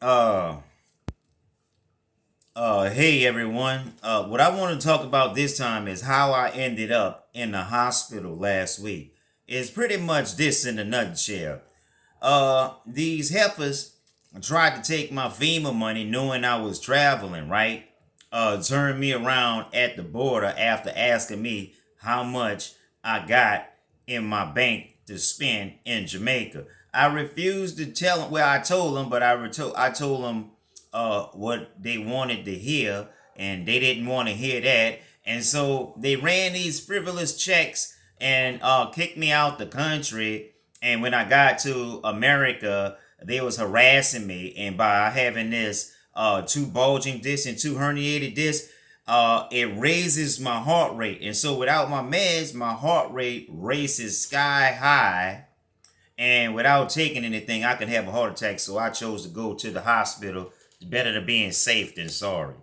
Uh, uh, hey everyone. Uh, what I want to talk about this time is how I ended up in the hospital last week. It's pretty much this in a nutshell. Uh, these heifers tried to take my FEMA money knowing I was traveling, right? Uh, turned me around at the border after asking me how much I got in my bank to spend in Jamaica. I refused to tell them. Well, I told them, but I reto- I told them uh, what they wanted to hear, and they didn't want to hear that. And so they ran these frivolous checks and uh, kicked me out the country. And when I got to America, they was harassing me, and by having this uh, two bulging discs and two herniated discs, uh, it raises my heart rate. And so without my meds, my heart rate races sky high. And without taking anything, I can have a heart attack. So I chose to go to the hospital. It's better to being safe than sorry.